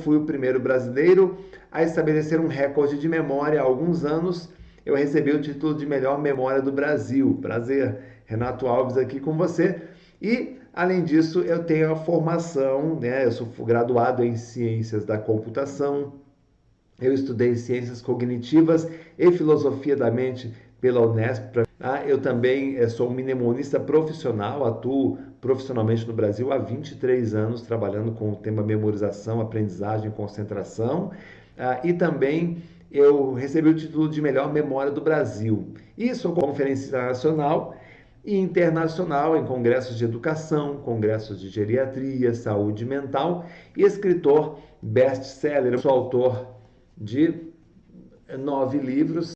fui o primeiro brasileiro a estabelecer um recorde de memória há alguns anos. Eu recebi o título de melhor memória do Brasil. Prazer, Renato Alves aqui com você. E, além disso, eu tenho a formação, né? Eu sou graduado em Ciências da Computação. Eu estudei Ciências Cognitivas e Filosofia da Mente pela Unesp. Ah, eu também eh, sou um mnemonista profissional, atuo profissionalmente no Brasil há 23 anos, trabalhando com o tema memorização, aprendizagem, concentração. Ah, e também eu recebi o título de melhor memória do Brasil. E sou conferencista nacional e internacional em congressos de educação, congressos de geriatria, saúde mental e escritor best-seller. Sou autor de nove livros.